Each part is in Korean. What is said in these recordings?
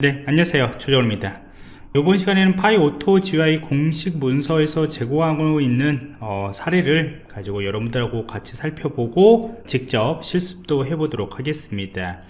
네 안녕하세요. 조정입니다. 이번 시간에는 PyAutoGUI 공식 문서에서 제공하고 있는 어, 사례를 가지고 여러분들하고 같이 살펴보고 직접 실습도 해보도록 하겠습니다.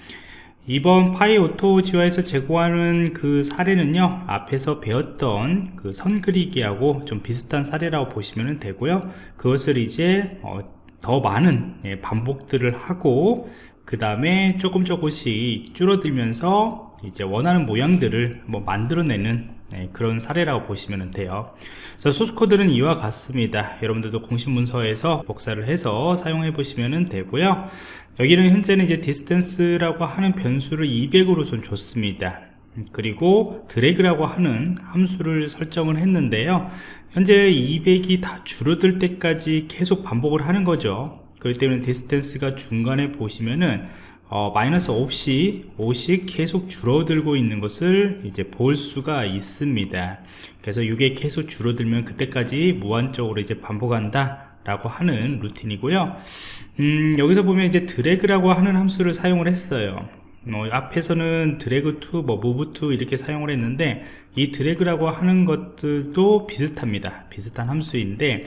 이번 PyAutoGUI에서 제공하는 그 사례는요 앞에서 배웠던 그 선 그리기하고 좀 비슷한 사례라고 보시면 되고요. 그것을 이제 어, 더 많은 예, 반복들을 하고 그 다음에 조금 조금씩 줄어들면서 이제 원하는 모양들을 뭐 만들어내는 네, 그런 사례라고 보시면 돼요. 소스 코드는 이와 같습니다. 여러분들도 공식 문서에서 복사를 해서 사용해 보시면 되고요. 여기는 현재는 이제 distance라고 하는 변수를 200으로 좀 줬습니다. 그리고 drag라고 하는 함수를 설정을 했는데요. 현재 200이 다 줄어들 때까지 계속 반복을 하는 거죠. 그렇기 때문에 distance가 중간에 보시면은 어, 마이너스 없이 5씩 계속 줄어들고 있는 것을 이제 볼 수가 있습니다. 그래서 이게 계속 줄어들면 그때까지 무한적으로 이제 반복한다 라고 하는 루틴이고요. 음, 여기서 보면 이제 drag라고 하는 함수를 사용을 했어요. 뭐 앞에서는 drag to, 뭐 move to 이렇게 사용을 했는데 이 drag라고 하는 것들도 비슷합니다. 비슷한 함수인데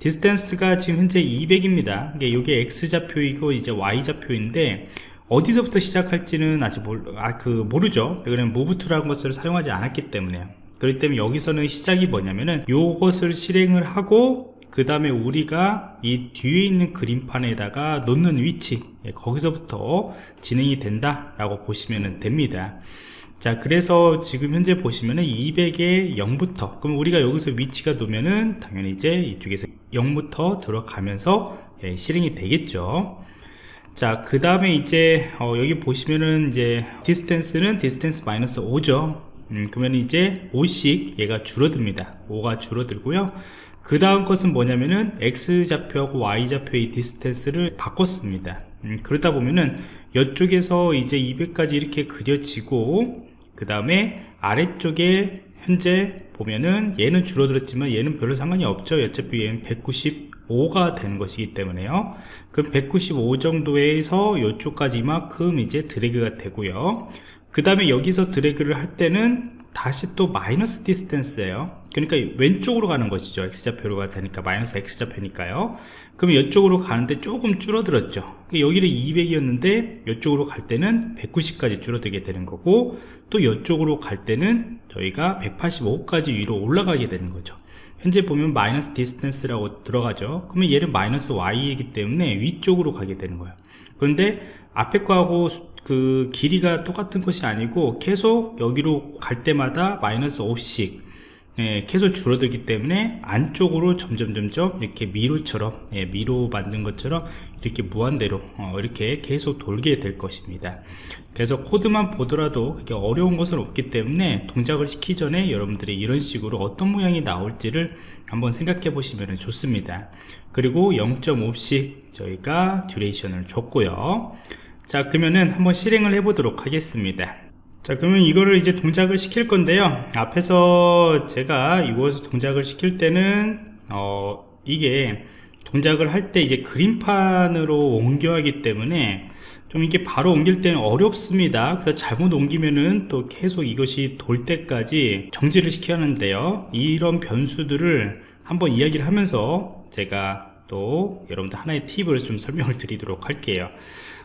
distance가 지금 현재 200입니다. 이게 X좌표이고 이제 Y좌표인데 어디서부터 시작할지는 아직 몰, 아, 그 모르죠. 왜냐면 무브투라는 것을 사용하지 않았기 때문에 그렇기 때문에 여기서는 시작이 뭐냐면은 요것을 실행을 하고 그 다음에 우리가 이 뒤에 있는 그림판에다가 놓는 위치 예, 거기서부터 진행이 된다 라고 보시면 됩니다. 자 그래서 지금 현재 보시면은 200에 0부터 그럼 우리가 여기서 위치가 놓으면은 당연히 이제 이쪽에서 0부터 들어가면서 예, 실행이 되겠죠 자, 그 다음에 이제, 어, 여기 보시면은 이제, distance는 distance 마이너스 5죠. 음, 그러면 이제 5씩 얘가 줄어듭니다. 5가 줄어들고요. 그 다음 것은 뭐냐면은 X좌표하고 Y좌표의 distance를 바꿨습니다. 음, 그러다 보면은 이쪽에서 이제 200까지 이렇게 그려지고, 그 다음에 아래쪽에 현재 보면은 얘는 줄어들었지만 얘는 별로 상관이 없죠. 어차피 얘는 190 5가 되는 것이기 때문에요. 그럼 195 정도에서 이쪽까지 이만큼 이제 드래그가 되고요. 그 다음에 여기서 드래그를 할 때는 다시 또 마이너스 디스텐스예요. 그러니까 왼쪽으로 가는 것이죠. X좌표로 가 되니까 마이너스 x좌표니까요. 그럼 이쪽으로 가는데 조금 줄어들었죠. 여기는 200이었는데 이쪽으로 갈 때는 190까지 줄어들게 되는 거고 또 이쪽으로 갈 때는 저희가 185까지 위로 올라가게 되는 거죠 현재 보면 마이너스 distance라고 들어가죠. 그러면 얘는 마이너스 y이기 때문에 위쪽으로 가게 되는 거예요. 그런데 앞에 거하고 그 길이가 똑같은 것이 아니고 계속 여기로 갈 때마다 마이너스 5씩 예, 계속 줄어들기 때문에 안쪽으로 점점 점점 이렇게 미로처럼 예, 미로 만든 것처럼 이렇게 무한대로 어, 이렇게 계속 돌게 될 것입니다. 그래서 코드만 보더라도 그렇게 어려운 것은 없기 때문에 동작을 시키기 전에 여러분들이 이런 식으로 어떤 모양이 나올지를 한번 생각해 보시면 좋습니다. 그리고 0.5씩 저희가 듀레이션을 줬고요. 자 그러면은 한번 실행을 해 보도록 하겠습니다 자 그러면 이거를 이제 동작을 시킬 건데요. 앞에서 제가 이것을 동작을 시킬 때는 어 이게 동작을 할 때 이제 그림판으로 옮겨야 하기 때문에 좀 이게 바로 옮길 때는 어렵습니다. 그래서 잘못 옮기면은 또 계속 이것이 돌 때까지 정지를 시켜야 하는데요. 이런 변수들을 한번 이야기를 하면서 제가 또 여러분들 하나의 팁을 좀 설명을 드리도록 할게요.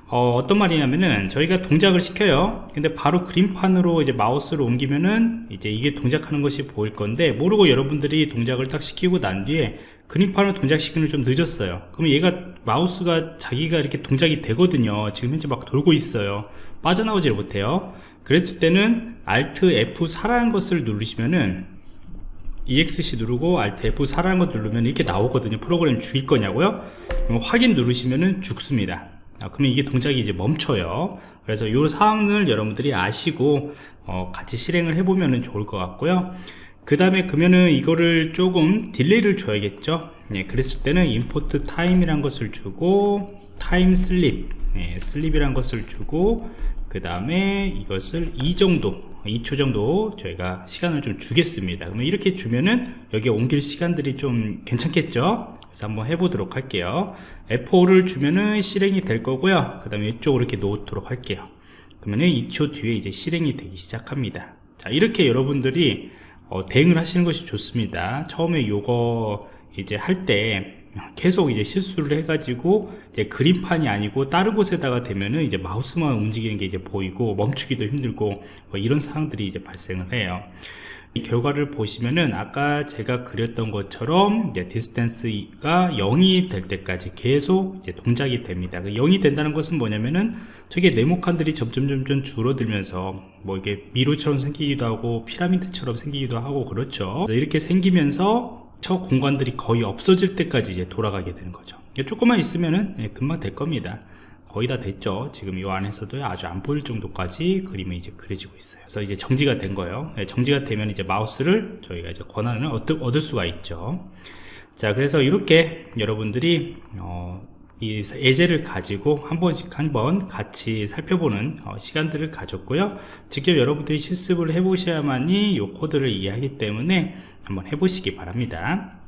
어, 떤 말이냐면은 저희가 동작을 시켜요. 근데 바로 그림판으로 이제 마우스를 옮기면은 이제 이게 동작하는 것이 보일 건데 모르고 여러분들이 동작을 딱 시키고 난 뒤에 그림판을 동작시키는 좀 늦었어요. 그러면 얘가 마우스가 자기가 이렇게 동작이 되거든요. 지금 현재 막 돌고 있어요. 빠져나오지를 못해요. 그랬을 때는 Alt F4라는 것을 누르시면은 EXC 누르고 Alt F4라는 것 누르면 이렇게 나오거든요. 프로그램 죽일 거냐고요? 확인 누르시면은 죽습니다. 아, 그러면 이게 동작이 이제 멈춰요. 그래서 이 사항을 여러분들이 아시고 어, 같이 실행을 해보면 좋을 것 같고요. 그 다음에 그러면은 이거를 조금 딜레이를 줘야겠죠? 네, 그랬을 때는 import time이란 것을 주고 sleep 네, sleep이란 것을 주고 그 다음에 이것을 2 정도 2초 정도 저희가 시간을 좀 주겠습니다. 그러면 이렇게 주면은 여기 옮길 시간들이 좀 괜찮겠죠? 그래서 한번 해보도록 할게요. F5를 주면은 실행이 될 거고요. 그 다음에 이쪽으로 이렇게 놓도록 할게요. 그러면 2초 뒤에 이제 실행이 되기 시작합니다. 자 이렇게 여러분들이 어, 대응을 하시는 것이 좋습니다. 처음에 요거 이제 할때 계속 이제 실수를 해가지고 이제 그림판이 아니고 다른 곳에다가 되면은 이제 마우스만 움직이는 게 이제 보이고 멈추기도 힘들고 뭐 이런 상황들이 이제 발생을 해요 이 결과를 보시면은 아까 제가 그렸던 것처럼 이제 distance가 0이 될 때까지 계속 이제 동작이 됩니다. 그 0이 된다는 것은 뭐냐면은 저게 네모칸들이 점점 점점 줄어들면서 뭐 이게 미로처럼 생기기도 하고 피라미드처럼 생기기도 하고 그렇죠. 이렇게 생기면서 저 공간들이 거의 없어질 때까지 이제 돌아가게 되는 거죠. 조금만 있으면은 예, 금방 될 겁니다. 거의 다 됐죠 지금 이 안에서도 아주 안 보일 정도까지 그림이 이제 그려지고 있어요 그래서 이제 정지가 된 거예요 네, 정지가 되면 이제 마우스를 저희가 이제 권한을 얻을 수가 있죠 자 그래서 이렇게 여러분들이 어, 이 예제를 가지고 한 번씩 한 번 같이 살펴보는 어, 시간들을 가졌고요. 직접 여러분들이 실습을 해 보셔야만이 이 코드를 이해하기 때문에 한번 해보시기 바랍니다